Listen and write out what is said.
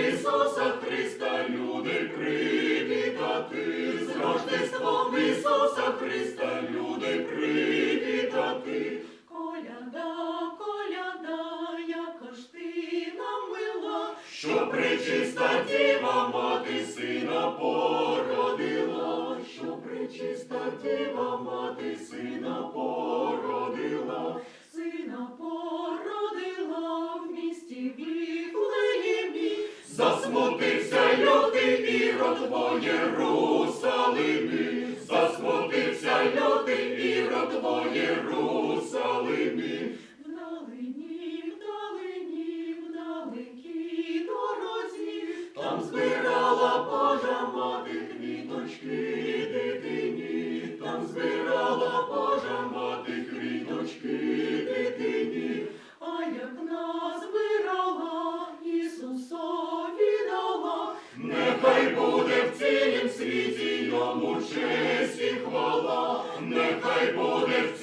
Ісуса Христа люди привітати, з Рождеством Ісуса Христа люди привітати. коляда, коляда, яка ж ти нам мила, Що пречиста діва мати сина породила, що пречиста діва мати сина Засмутився лютий ірод твоє Русалими, засмутився лютий ірод твоє Русалими. Вдалині, вдалині, вдалекій дорозі, Там збирала Божа мати Нехай буде в цілім світі йому честь і хвала, нехай буде в